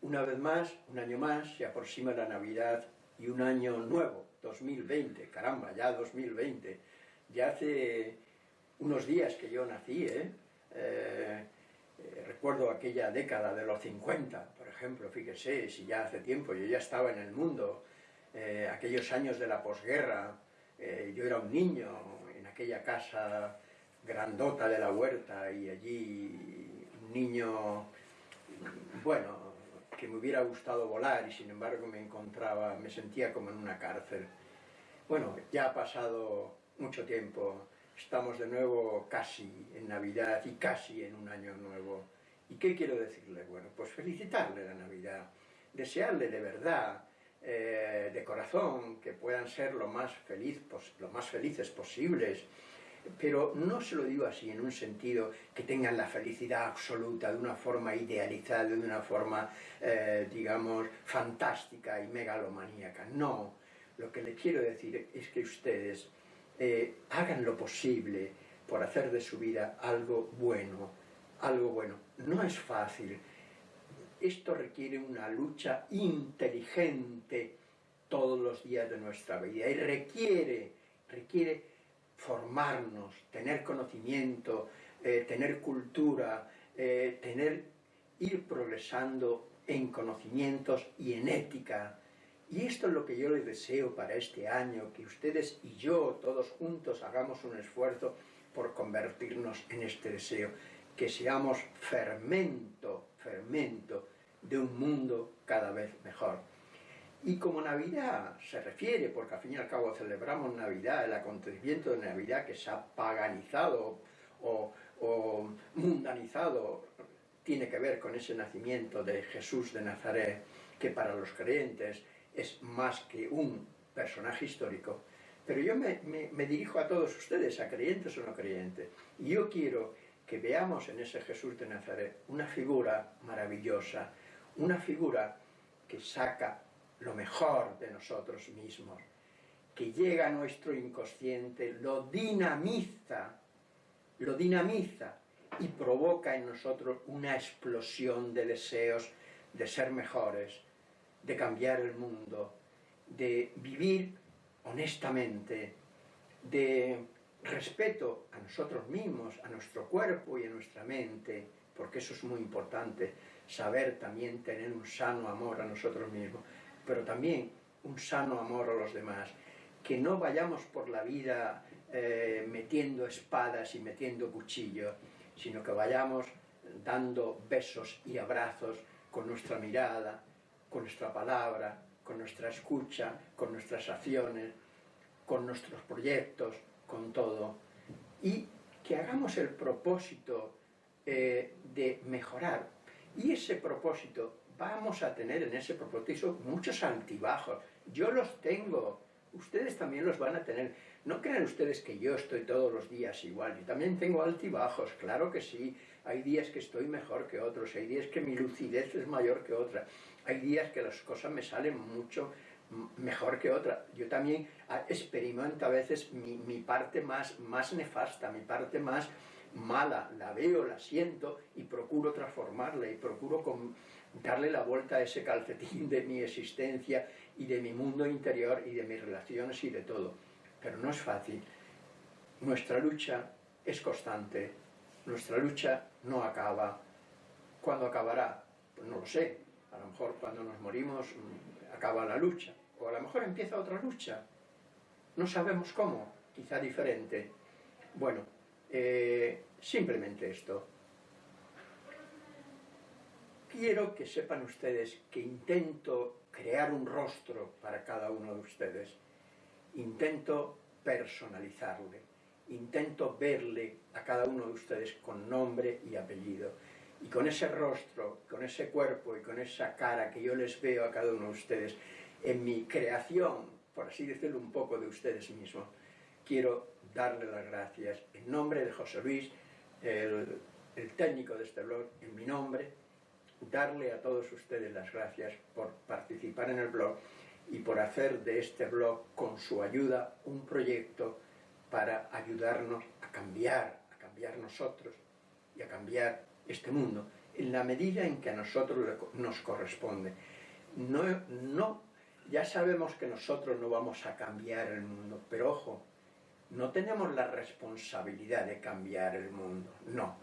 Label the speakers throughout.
Speaker 1: Una vez más, un año más, se aproxima la Navidad y un año nuevo, 2020, caramba, ya 2020. Ya hace unos días que yo nací, ¿eh? Eh, eh, recuerdo aquella década de los 50, por ejemplo, fíjese, si ya hace tiempo, yo ya estaba en el mundo, aquellos años de la posguerra, yo era un niño en aquella casa grandota de la huerta y allí niño, bueno, que me hubiera gustado volar y sin embargo me encontraba, me sentía como en una cárcel. Bueno, ya ha pasado mucho tiempo, estamos de nuevo casi en Navidad y casi en un año nuevo. ¿Y qué quiero decirle? Bueno, pues felicitarle la Navidad, desearle de verdad, eh, de corazón, que puedan ser lo más, feliz, lo más felices posibles, pero no se lo digo así en un sentido que tengan la felicidad absoluta de una forma idealizada, de una forma, eh, digamos, fantástica y megalomaníaca. No, lo que le quiero decir es que ustedes eh, hagan lo posible por hacer de su vida algo bueno, algo bueno. No es fácil. Esto requiere una lucha inteligente todos los días de nuestra vida y requiere, requiere formarnos, tener conocimiento, eh, tener cultura, eh, tener, ir progresando en conocimientos y en ética. Y esto es lo que yo les deseo para este año, que ustedes y yo, todos juntos, hagamos un esfuerzo por convertirnos en este deseo, que seamos fermento, fermento de un mundo cada vez mejor. Y como Navidad se refiere, porque al fin y al cabo celebramos Navidad, el acontecimiento de Navidad que se ha paganizado o, mundanizado, tiene que ver con ese nacimiento de Jesús de Nazaret, que para los creyentes es más que un personaje histórico. Pero yo me, me dirijo a todos ustedes, a creyentes o no creyentes, y yo quiero que veamos en ese Jesús de Nazaret una figura maravillosa, una figura que saca lo mejor de nosotros mismos, que llega a nuestro inconsciente, lo dinamiza, lo dinamiza y provoca en nosotros una explosión de deseos de ser mejores, de cambiar el mundo, de vivir honestamente, de respeto a nosotros mismos, a nuestro cuerpo y a nuestra mente, porque eso es muy importante, saber también tener un sano amor a nosotros mismos, pero también un sano amor a los demás, que no vayamos por la vida eh, metiendo espadas y metiendo cuchillos, sino que vayamos dando besos y abrazos con nuestra mirada, con nuestra palabra, con nuestra escucha, con nuestras acciones, con nuestros proyectos, con todo, y que hagamos el propósito eh, de mejorar. Y ese propósito vamos a tener en ese propósito muchos altibajos. Yo los tengo, ustedes también los van a tener. No crean ustedes que yo estoy todos los días igual, yo también tengo altibajos, claro que sí. Hay días que estoy mejor que otros, hay días que mi lucidez es mayor que otra, hay días que las cosas me salen mucho mejor que otra. Yo también ah, experimento a veces mi, mi parte más, más nefasta, mi parte más mala, la veo, la siento y procuro transformarla y procuro darle la vuelta a ese calcetín de mi existencia y de mi mundo interior y de mis relaciones y de todo. Pero no es fácil. Nuestra lucha es constante, nuestra lucha no acaba. ¿Cuándo acabará? Pues no lo sé. A lo mejor cuando nos morimos mm, acaba la lucha. O a lo mejor empieza otra lucha. No sabemos cómo, quizá diferente. Bueno, eh, simplemente esto. Quiero que sepan ustedes que intento crear un rostro para cada uno de ustedes. Intento personalizarle. Intento verle a cada uno de ustedes con nombre y apellido. Y con ese rostro, con ese cuerpo y con esa cara que yo les veo a cada uno de ustedes, en mi creación, por así decirlo un poco de ustedes mismos, quiero darle las gracias en nombre de José Luis, el, técnico de este blog, en mi nombre, darle a todos ustedes las gracias por participar en el blog y por hacer de este blog, con su ayuda, un proyecto para ayudarnos a cambiar, a cambiar nosotros y a cambiar este mundo en la medida en que a nosotros nos corresponde. No, no, ya sabemos que nosotros no vamos a cambiar el mundo, pero ojo, no tenemos la responsabilidad de cambiar el mundo, no.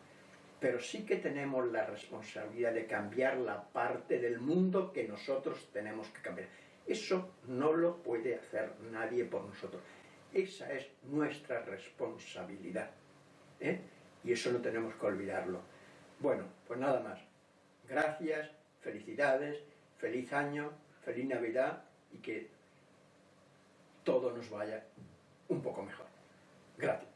Speaker 1: Pero sí que tenemos la responsabilidad de cambiar la parte del mundo que nosotros tenemos que cambiar. Eso no lo puede hacer nadie por nosotros. Esa es nuestra responsabilidad. ¿eh? Y eso no tenemos que olvidarlo. Bueno, pues nada más. Gracias, felicidades, feliz año, feliz Navidad y que todo nos vaya un poco mejor. Gracias.